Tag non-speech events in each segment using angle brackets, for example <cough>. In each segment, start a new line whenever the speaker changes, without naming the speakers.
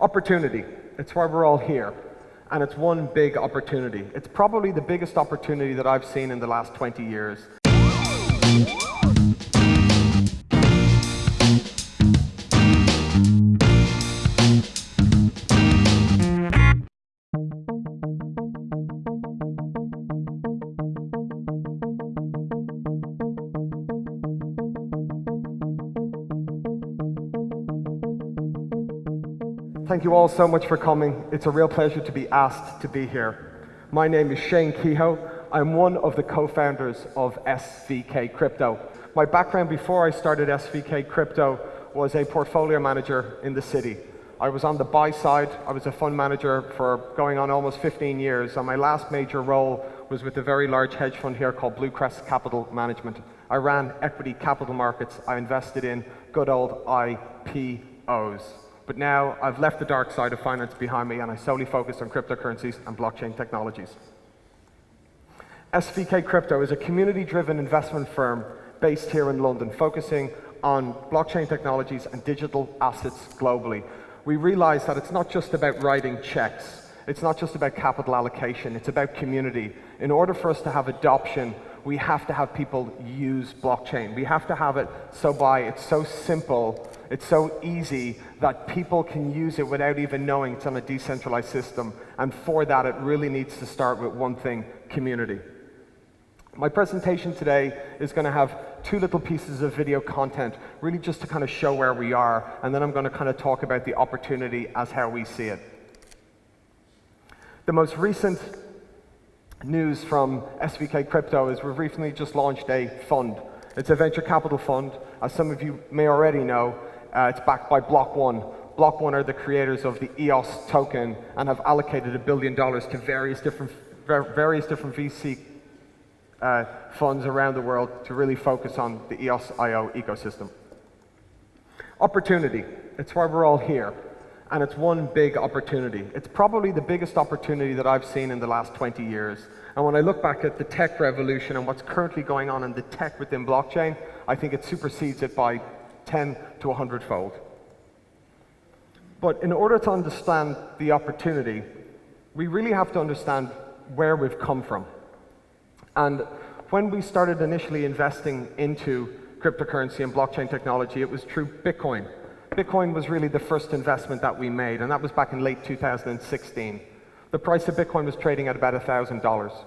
Opportunity. It's why we're all here. And it's one big opportunity. It's probably the biggest opportunity that I've seen in the last 20 years. Thank you all so much for coming. It's a real pleasure to be asked to be here. My name is Shane Kehoe. I'm one of the co-founders of SVK Crypto. My background before I started SVK Crypto was a portfolio manager in the city. I was on the buy side. I was a fund manager for going on almost 15 years. And my last major role was with a very large hedge fund here called Bluecrest Capital Management. I ran equity capital markets. I invested in good old IPOs. But now I've left the dark side of finance behind me and I solely focus on cryptocurrencies and blockchain technologies. SVK Crypto is a community-driven investment firm based here in London, focusing on blockchain technologies and digital assets globally. We realize that it's not just about writing checks. It's not just about capital allocation. It's about community. In order for us to have adoption, we have to have people use blockchain. We have to have it so by it's so simple it's so easy that people can use it without even knowing it's on a decentralized system. And for that, it really needs to start with one thing, community. My presentation today is going to have two little pieces of video content, really just to kind of show where we are, and then I'm going to kind of talk about the opportunity as how we see it. The most recent news from SVK Crypto is we've recently just launched a fund. It's a venture capital fund. As some of you may already know, uh, it's backed by Block One. Block One are the creators of the EOS token and have allocated a billion dollars to various different, various different VC uh, funds around the world to really focus on the EOS IO ecosystem. Opportunity. It's why we're all here. And it's one big opportunity. It's probably the biggest opportunity that I've seen in the last 20 years. And when I look back at the tech revolution and what's currently going on in the tech within blockchain, I think it supersedes it by 10 to 100 fold. But in order to understand the opportunity, we really have to understand where we've come from. And when we started initially investing into cryptocurrency and blockchain technology, it was through Bitcoin. Bitcoin was really the first investment that we made, and that was back in late 2016. The price of Bitcoin was trading at about $1,000.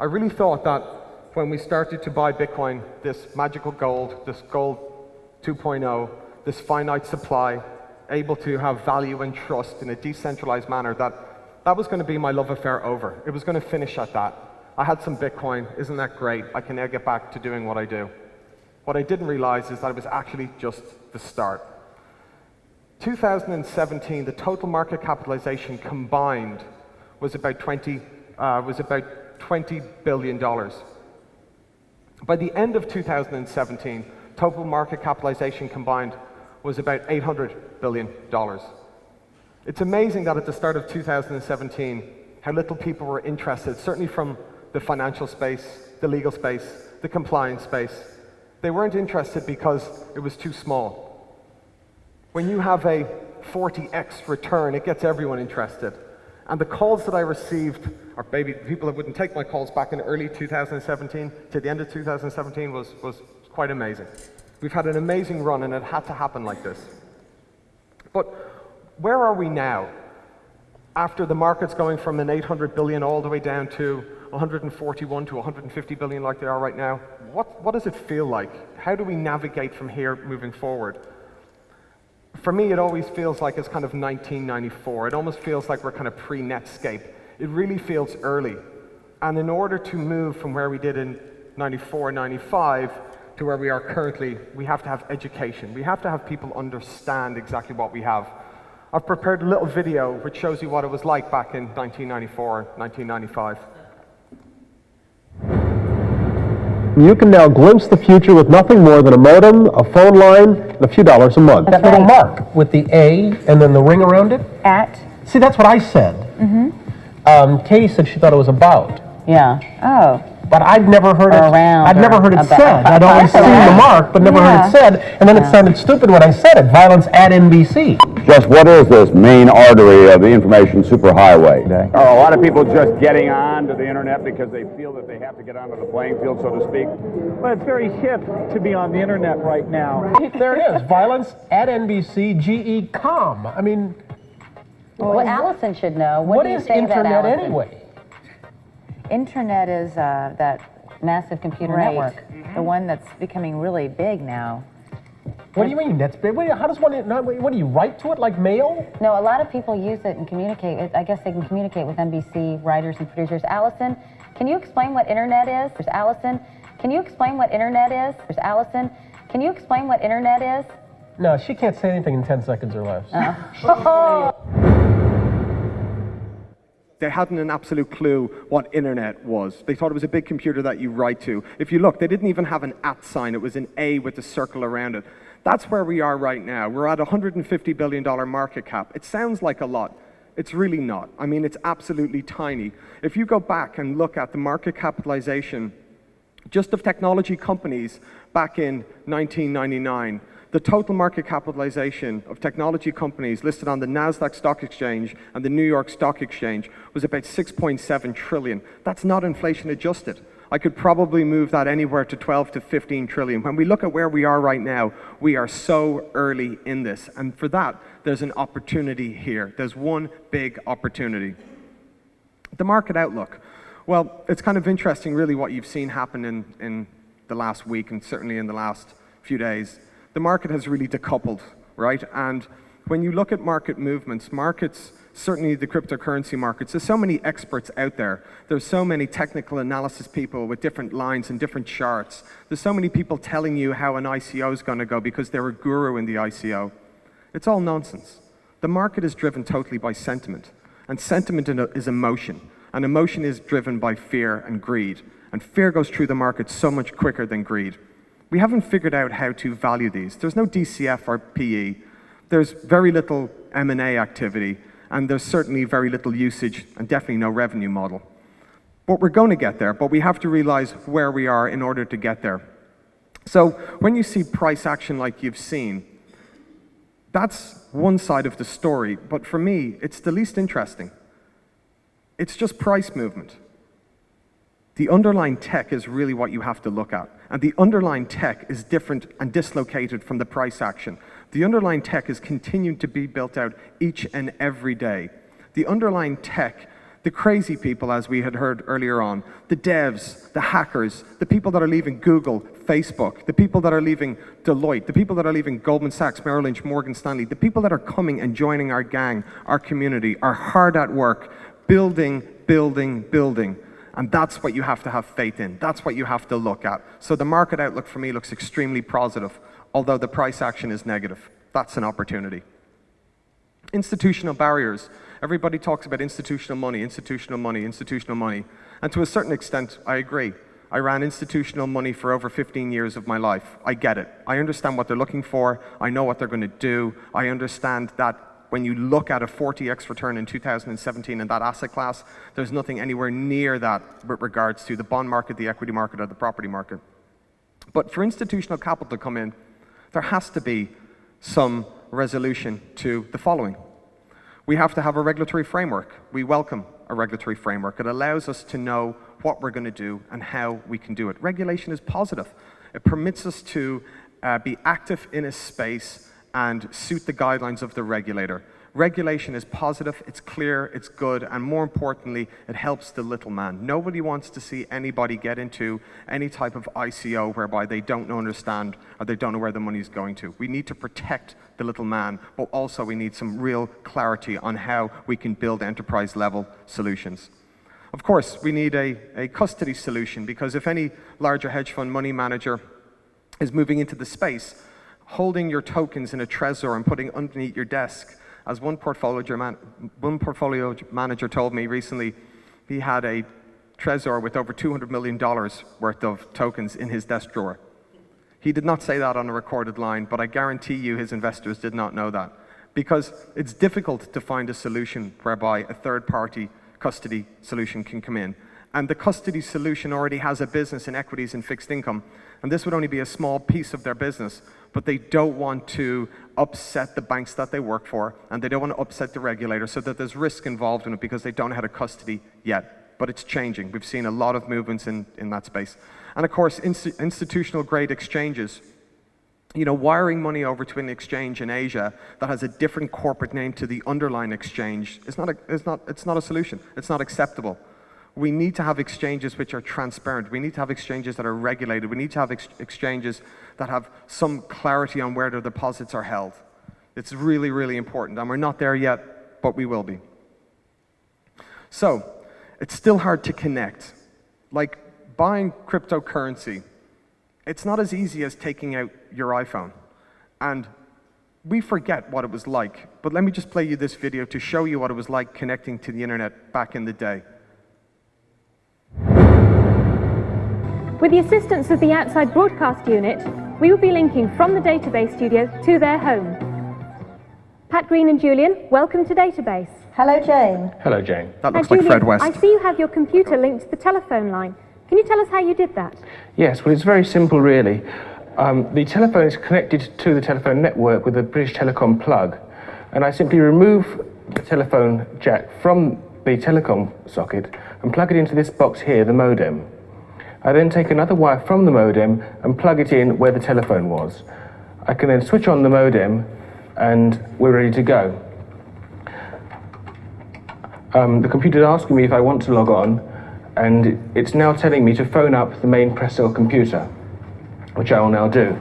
I really thought that when we started to buy Bitcoin, this magical gold, this gold 2.0, this finite supply, able to have value and trust in a decentralized manner, that, that was going to be my love affair over. It was going to finish at that. I had some Bitcoin, isn't that great? I can now get back to doing what I do. What I didn't realize is that it was actually just the start. 2017, the total market capitalization combined was about 20, uh, was about 20 billion dollars. By the end of 2017, total market capitalization combined was about $800 billion. It's amazing that at the start of 2017, how little people were interested, certainly from the financial space, the legal space, the compliance space. They weren't interested because it was too small. When you have a 40x return, it gets everyone interested. And the calls that I received, or maybe people that wouldn't take my calls back in early 2017 to the end of 2017 was, was quite amazing. We've had an amazing run and it had to happen like this. But where are we now? After the markets going from an 800 billion all the way down to 141 to 150 billion like they are right now, what, what does it feel like? How do we navigate from here moving forward? for me, it always feels like it's kind of 1994. It almost feels like we're kind of pre-Netscape. It really feels early. And in order to move from where we did in 94, 95 to where we are currently, we have to have education. We have to have people understand exactly what we have. I've prepared a little video which shows you what it was like back in 1994, 1995.
You can now glimpse the future with nothing more than a modem, a phone line, and a few dollars a month.
That's that little mark with the A and then the ring around it?
At?
See, that's what I said. Mm-hmm. Um, Katie said she thought it was about.
Yeah. Oh.
But I'd never heard
or
it.
Around
I'd never heard it
about.
said. I'd always seen the mark, but never
yeah.
heard it said. And then yeah. it sounded stupid when I said it. Violence at NBC.
Just what is this main artery of the information superhighway?
Are a lot of people just getting on to the internet because they feel that they have to get onto the playing field, so to speak?
Well, it's very hip to be on the internet right now. <laughs>
There it is. Violence at NBC, GE com. I mean,
Well, Allison should know. What,
what
do you
is
say to that,
internet anyway?
Internet is uh, that
Massive computer
right,
network.
the one that's becoming really big now.
What do you mean? That's big. What do How does one? not- What do you write to it like mail?
No, a lot of people use it and communicate. with- I guess they can communicate with NBC writers and producers. Allison, can you explain what internet is? There's Allison. Can you explain what internet is? There's Allison. Can you explain what internet is?
No, she can't say anything in 10 seconds or less. <laughs>
They hadn't an absolute clue what internet was. They thought it was a big computer that you write to. If you look, they didn't even have an at sign. It was an A with a circle around it. That's where we are right now. We're at $150 billion market cap. It sounds like a lot. It's really not. I mean, it's absolutely tiny. If you go back and look at the market capitalization just of technology companies back in 1999, the total market capitalization of technology companies listed on the Nasdaq Stock Exchange and the New York Stock Exchange was about 6.7 trillion. That's not inflation adjusted. I could probably move that anywhere to 12 to 15 trillion. When we look at where we are right now, we are so early in this. And for that, there's an opportunity here. There's one big opportunity. The market outlook. Well, it's kind of interesting, really, what you've seen happen in, in the last week and certainly in the last few days. The market has really decoupled, right? And when you look at market movements, markets, certainly the cryptocurrency markets, there's so many experts out there. There's so many technical analysis people with different lines and different charts. There's so many people telling you how an ICO is going to go because they're a guru in the ICO. It's all nonsense. The market is driven totally by sentiment, and sentiment is emotion, and emotion is driven by fear and greed, and fear goes through the market so much quicker than greed. We haven't figured out how to value these. There's no DCF or PE. There's very little M&A activity, and there's certainly very little usage and definitely no revenue model. But we're going to get there, but we have to realize where we are in order to get there. So when you see price action like you've seen, that's one side of the story, but for me, it's the least interesting. It's just price movement. The underlying tech is really what you have to look at. And the underlying tech is different and dislocated from the price action. The underlying tech is continuing to be built out each and every day. The underlying tech, the crazy people, as we had heard earlier on, the devs, the hackers, the people that are leaving Google, Facebook, the people that are leaving Deloitte, the people that are leaving Goldman Sachs, Merrill Lynch, Morgan Stanley, the people that are coming and joining our gang, our community, are hard at work, building, building, building. And that's what you have to have faith in. That's what you have to look at. So the market outlook for me looks extremely positive, although the price action is negative. That's an opportunity. Institutional barriers. Everybody talks about institutional money, institutional money, institutional money. And to a certain extent, I agree. I ran institutional money for over 15 years of my life. I get it. I understand what they're looking for. I know what they're going to do. I understand that when you look at a 40x return in 2017 in that asset class, there's nothing anywhere near that with regards to the bond market, the equity market, or the property market. But for institutional capital to come in, there has to be some resolution to the following. We have to have a regulatory framework. We welcome a regulatory framework. It allows us to know what we're going to do and how we can do it. Regulation is positive. It permits us to uh, be active in a space and suit the guidelines of the regulator. Regulation is positive, it's clear, it's good, and more importantly, it helps the little man. Nobody wants to see anybody get into any type of ICO whereby they don't understand or they don't know where the money is going to. We need to protect the little man, but also we need some real clarity on how we can build enterprise level solutions. Of course, we need a, a custody solution because if any larger hedge fund money manager is moving into the space, holding your tokens in a Trezor and putting underneath your desk. As one portfolio, man, one portfolio manager told me recently, he had a Trezor with over $200 million worth of tokens in his desk drawer. He did not say that on a recorded line, but I guarantee you his investors did not know that. Because it's difficult to find a solution whereby a third party custody solution can come in. And the custody solution already has a business in equities and fixed income. And this would only be a small piece of their business, but they don't want to upset the banks that they work for, and they don't want to upset the regulator, so that there's risk involved in it because they don't how to custody yet. But it's changing. We've seen a lot of movements in, in that space. And of course, inst institutional grade exchanges you know, wiring money over to an exchange in Asia that has a different corporate name to the underlying exchange is not a, is not, it's not a solution. It's not acceptable. We need to have exchanges which are transparent. We need to have exchanges that are regulated. We need to have ex exchanges that have some clarity on where their deposits are held. It's really, really important. And we're not there yet, but we will be. So, it's still hard to connect. Like buying cryptocurrency it's not as easy as taking out your iPhone. And we forget what it was like. But let me just play you this video to show you what it was like connecting to the internet back in the day.
With the assistance of the outside broadcast unit, we will be linking from the database studio to their home. Pat Green and Julian, welcome to Database.
Hello, Jane.
Hello, Jane.
That
Now,
looks like
Julian,
Fred West.
I see you have your computer linked to the telephone line. Can you tell us how you did that?
Yes, well, it's very simple, really. Um, the telephone is connected to the telephone network with a British Telecom plug, and I simply remove the telephone jack from the telecom socket and plug it into this box here, the modem. I then take another wire from the modem and plug it in where the telephone was. I can then switch on the modem and we're ready to go. Um, the computer is asking me if I want to log on and it's now telling me to phone up the main Prestel computer, which I will now do.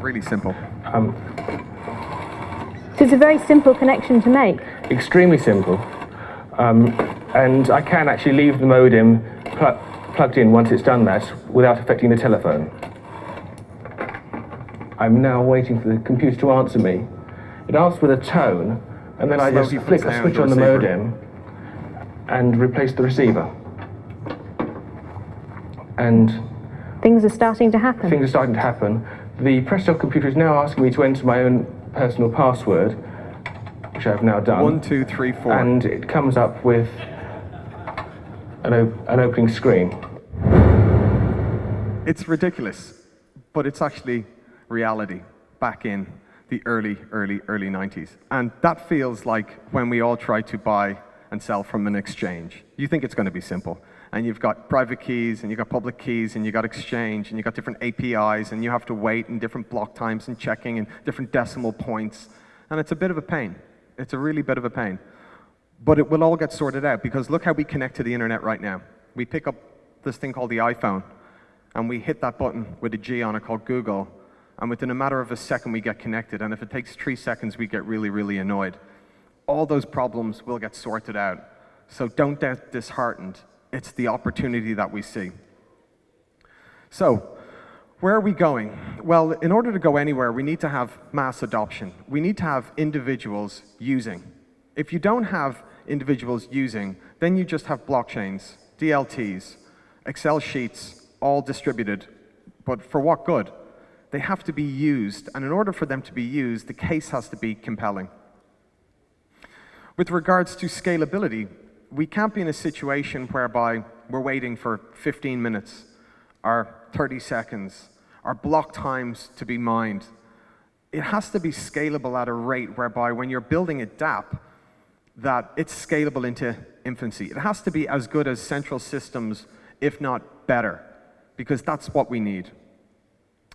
Really simple.
Um,
So it's a very simple connection to make.
extremely simple. Um, and I can actually leave the modem pl plugged in once it's done that without affecting the telephone. I'm now waiting for the computer to answer me. It asks with a tone, and then I just flick
puts
a switch on the
receiver.
modem and replace the receiver. And
Things are starting to happen.
things are starting to happen. The Prestel computer is now asking me to enter my own personal password, which I've now done.
One, two, three, four.
And it comes up with an, op- an opening screen.
It's ridiculous, but it's actually reality back in the early, early, early 90s. And that feels like when we all try to buy and sell from an exchange. You think it's going to be simple. And you've got private keys, and you've got public keys, and you've got exchange, and you've got different APIs, and you have to wait in different block times and checking and different decimal points. And it's a bit of a pain. It's a really bit of a pain. But it will all get sorted out because look how we connect to the internet right now. We pick up this thing called the iPhone, and we hit that button with a G on it called Google, and within a matter of a second we get connected, and if it takes three seconds we get really, really annoyed. All those problems will get sorted out. So don't get disheartened. It's the opportunity that we see. So, where are we going? Well, in order to go anywhere, we need to have mass adoption. We need to have individuals using. If you don't have individuals using, then you just have blockchains, DLTs, Excel sheets, all distributed. But for what good? They have to be used, and in order for them to be used, the case has to be compelling. With regards to scalability, we can't be in a situation whereby we're waiting for 15 minutes or 30 seconds or block times to be mined. It has to be scalable at a rate whereby when you're building a DApp, that it's scalable into infancy. It has to be as good as central systems, if not better, because that's what we need.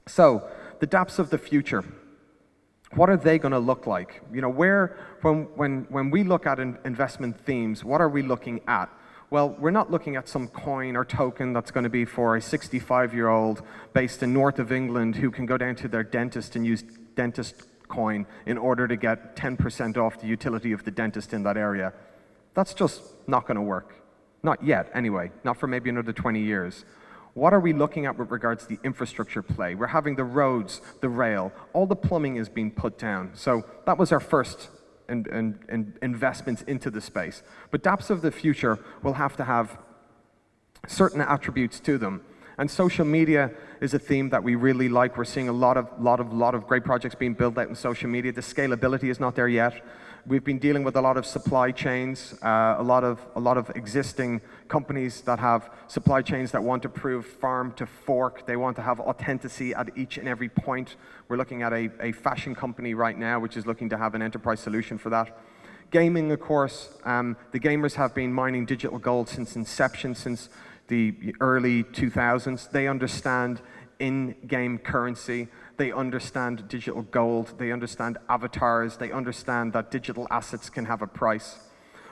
So, the dApps of the future, what are they going to look like? You know, where, when, when, when we look at in investment themes, what are we looking at? Well, we're not looking at some coin or token that's going to be for a 65-year-old based in north of England who can go down to their dentist and use dentist coin in order to get 10% off the utility of the dentist in that area. That's just not going to work. Not yet, anyway. Not for maybe another 20 years. What are we looking at with regards to the infrastructure play? We're having the roads, the rail, all the plumbing is being put down. So that was our first in, in, in investments into the space. But dApps of the future will have to have certain attributes to them. And social media is a theme that we really like. We're seeing a lot of, lot of, lot of great projects being built out in social media. The scalability is not there yet. We've been dealing with a lot of supply chains, uh, a, lot of, a lot of existing companies that have supply chains that want to prove farm to fork. They want to have authenticity at each and every point. We're looking at a, a fashion company right now which is looking to have an enterprise solution for that. Gaming, of course, um, the gamers have been mining digital gold since inception, since the early 2000s. They understand in-game currency. They understand digital gold. They understand avatars. They understand that digital assets can have a price.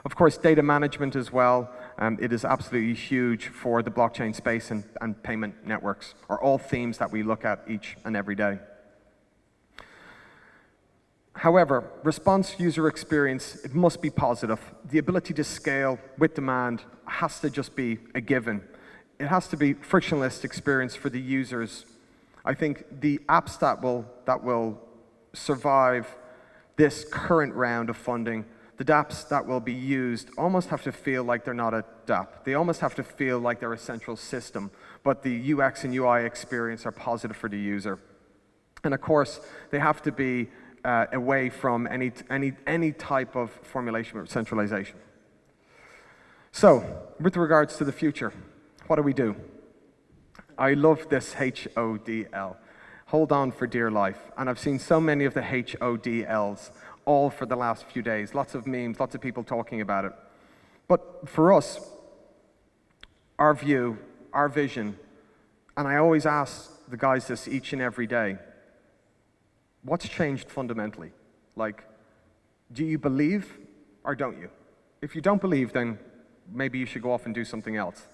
Of course, data management as well. Um, it is absolutely huge for the blockchain space and, and payment networks, are all themes that we look at each and every day. However, response user experience, it must be positive. The ability to scale with demand has to just be a given. It has to be frictionless experience for the users I think the apps that will, that will survive this current round of funding, the dApps that will be used almost have to feel like they're not a dApp. They almost have to feel like they're a central system, but the UX and UI experience are positive for the user. And of course, they have to be uh, away from any, any, any type of formulation or centralization. So, with regards to the future, what do we do? I love this HODL. Hold on for dear life. And I've seen so many of the HODLs all for the last few days. Lots of memes, lots of people talking about it. But for us, our view, our vision, and I always ask the guys this each and every day, what's changed fundamentally? Like, do you believe or don't you? If you don't believe, then maybe you should go off and do something else.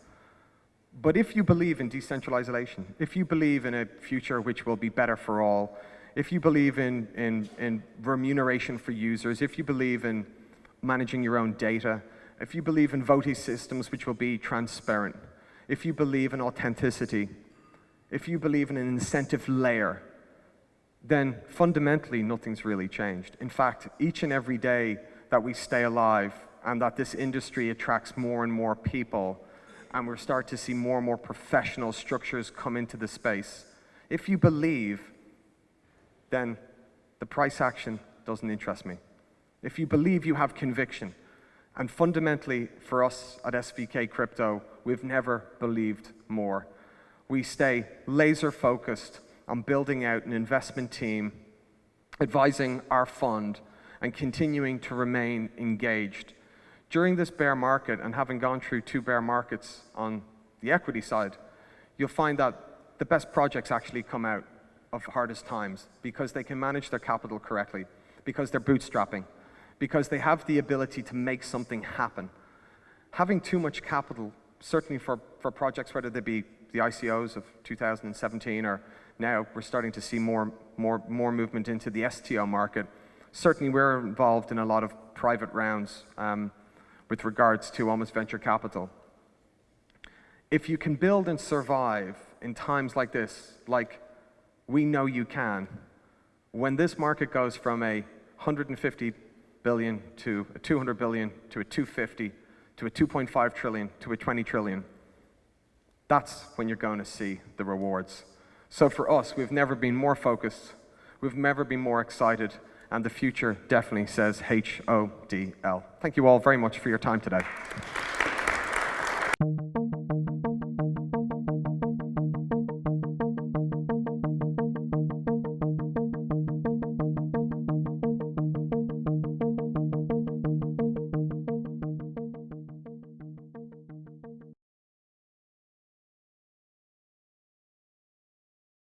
But if you believe in decentralization, if you believe in a future which will be better for all, if you believe in, in, in remuneration for users, if you believe in managing your own data, if you believe in voting systems which will be transparent, if you believe in authenticity, if you believe in an incentive layer, then fundamentally nothing's really changed. In fact, each and every day that we stay alive and that this industry attracts more and more people, and we start to see more and more professional structures come into the space. If you believe, then the price action doesn't interest me. If you believe, you have conviction. And fundamentally, for us at SVK Crypto, we've never believed more. We stay laser focused on building out an investment team, advising our fund, and continuing to remain engaged during this bear market, and having gone through two bear markets on the equity side, you'll find that the best projects actually come out of hardest times because they can manage their capital correctly, because they're bootstrapping, because they have the ability to make something happen. Having too much capital, certainly for, for projects, whether they be the ICOs of 2017 or now we're starting to see more, more, more movement into the STO market. Certainly we're involved in a lot of private rounds. Um, with regards to almost venture capital. If you can build and survive in times like this, like we know you can, when this market goes from a 150 billion to a 200 billion to a 250 to a 2.5 trillion to a 20 trillion, that's when you're going to see the rewards. So for us, we've never been more focused, we've never been more excited, and the future definitely says H-O-D-L. Thank you all very much for your time today.